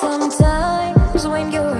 Sometimes when you're